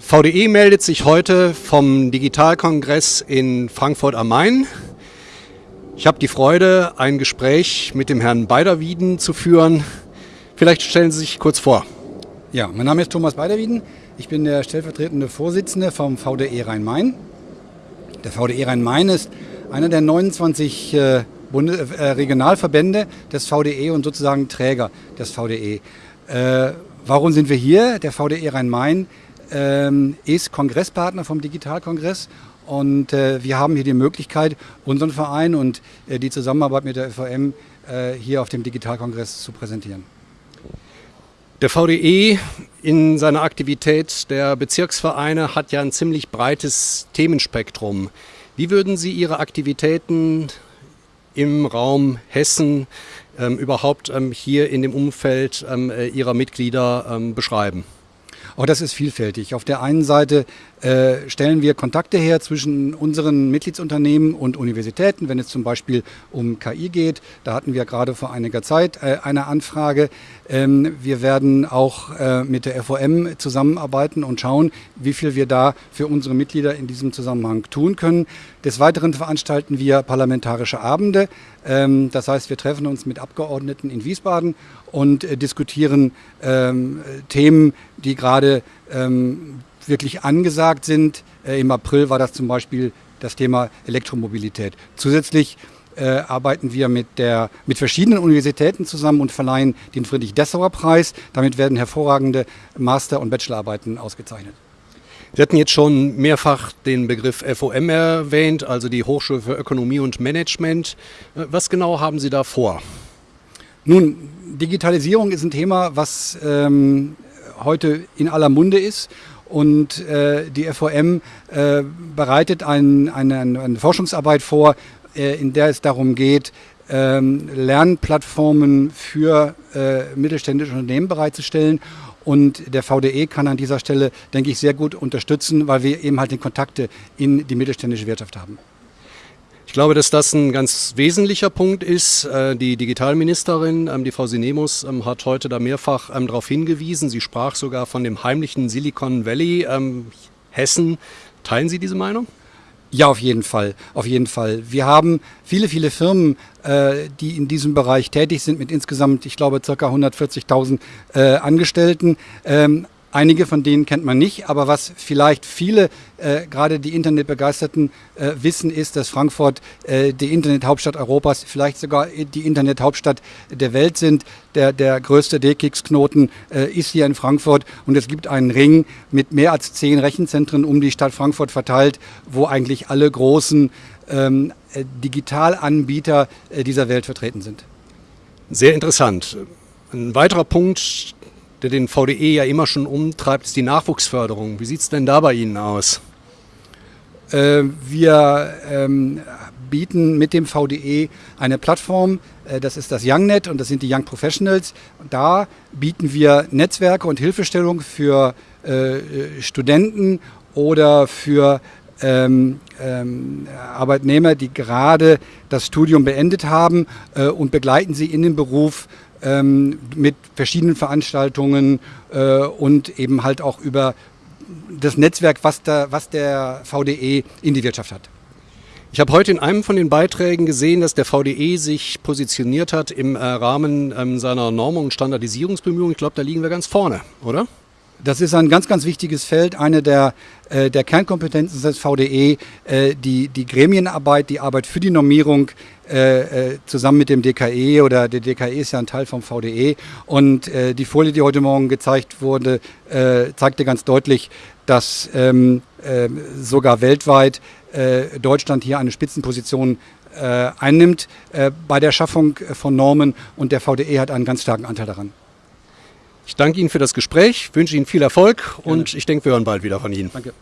VDE meldet sich heute vom Digitalkongress in Frankfurt am Main. Ich habe die Freude, ein Gespräch mit dem Herrn Beiderwieden zu führen. Vielleicht stellen Sie sich kurz vor. Ja, mein Name ist Thomas Beiderwieden. Ich bin der stellvertretende Vorsitzende vom VDE Rhein-Main. Der VDE Rhein-Main ist einer der 29 äh, Bunde, äh, Regionalverbände des VDE und sozusagen Träger des VDE. Äh, warum sind wir hier? Der VDE Rhein-Main ähm, ist Kongresspartner vom Digitalkongress und äh, wir haben hier die Möglichkeit, unseren Verein und äh, die Zusammenarbeit mit der FVM äh, hier auf dem Digitalkongress zu präsentieren. Der VDE in seiner Aktivität der Bezirksvereine hat ja ein ziemlich breites Themenspektrum. Wie würden Sie Ihre Aktivitäten im Raum Hessen ähm, überhaupt ähm, hier in dem Umfeld ähm, äh, Ihrer Mitglieder ähm, beschreiben? Auch das ist vielfältig. Auf der einen Seite äh, stellen wir Kontakte her zwischen unseren Mitgliedsunternehmen und Universitäten, wenn es zum Beispiel um KI geht. Da hatten wir gerade vor einiger Zeit äh, eine Anfrage. Ähm, wir werden auch äh, mit der FOM zusammenarbeiten und schauen, wie viel wir da für unsere Mitglieder in diesem Zusammenhang tun können. Des Weiteren veranstalten wir parlamentarische Abende. Ähm, das heißt, wir treffen uns mit Abgeordneten in Wiesbaden und diskutieren ähm, Themen, die gerade wirklich angesagt sind. Äh, Im April war das zum Beispiel das Thema Elektromobilität. Zusätzlich äh, arbeiten wir mit, der, mit verschiedenen Universitäten zusammen und verleihen den Friedrich-Dessauer-Preis. Damit werden hervorragende Master- und Bachelorarbeiten ausgezeichnet. Sie hatten jetzt schon mehrfach den Begriff FOM erwähnt, also die Hochschule für Ökonomie und Management. Äh, was genau haben Sie da vor? Nun, Digitalisierung ist ein Thema, was ähm, heute in aller Munde ist. Und äh, die FOM äh, bereitet ein, eine, eine, Forschungsarbeit vor, äh, in der es darum geht, ähm, Lernplattformen für äh, mittelständische Unternehmen bereitzustellen. Und der VDE kann an dieser Stelle, denke ich, sehr gut unterstützen, weil wir eben halt die Kontakte in die mittelständische Wirtschaft haben. Ich glaube, dass das ein ganz wesentlicher Punkt ist. Äh, die Digitalministerin, ähm, die Frau Sinemus, ähm, hat heute da mehrfach ähm, darauf hingewiesen. Sie sprach sogar von dem heimlichen Silicon Valley Hessen. Teilen Sie diese Meinung? Ja, auf jeden Fall, auf jeden Fall. Wir haben viele, viele Firmen, äh, die in diesem Bereich tätig sind, mit insgesamt, ich glaube, ca. 140.000 äh, Angestellten. Einige von denen kennt man nicht, aber was vielleicht viele, äh, gerade die Internetbegeisterten, äh, wissen, ist, dass Frankfurt äh, die Internethauptstadt Europas, vielleicht sogar die Internethauptstadt der Welt sind. Der, der größte DKIX-Knoten äh, ist hier in Frankfurt und es gibt einen Ring mit mehr als zehn Rechenzentren um die Stadt Frankfurt verteilt, wo eigentlich alle großen ähm, äh, Digitalanbieter äh, dieser Welt vertreten sind. Sehr interessant. Ein weiterer Punkt, der den VDE ja immer schon umtreibt, ist die Nachwuchsförderung. Wie sieht es denn da bei Ihnen aus? Äh, wir ähm, bieten mit dem VDE eine Plattform, äh, das ist das YoungNet und das sind die Young Professionals. Da bieten wir Netzwerke und Hilfestellung für äh, Studenten oder für ähm, ähm, Arbeitnehmer, die gerade das Studium beendet haben und begleiten sie in den Beruf ähm, mit verschiedenen Veranstaltungen äh, und eben halt auch über das Netzwerk, was, da, was der VDE in die Wirtschaft hat. Ich habe heute in einem von den Beiträgen gesehen, dass der VDE sich positioniert hat im äh, Rahmen ähm, seiner Normung und Standardisierungsbemühungen. Ich glaube, da liegen wir ganz vorne, oder? Das ist ein ganz, ganz wichtiges Feld. Eine der, äh, der Kernkompetenzen des VDE, äh, die, die Gremienarbeit, die Arbeit für die Normierung äh, äh zusammen mit dem DKE oder der DKE ist ja ein Teil vom VDE. Und äh, die Folie, die heute Morgen gezeigt wurde, äh, zeigte ganz deutlich, dass ähm, sogar weltweit Deutschland hier eine Spitzenposition einnimmt bei der Schaffung von Normen und der VDE hat einen ganz starken Anteil daran. Ich danke Ihnen für das Gespräch, wünsche Ihnen viel Erfolg Gerne. und ich denke, wir hören bald wieder von Ihnen. Danke.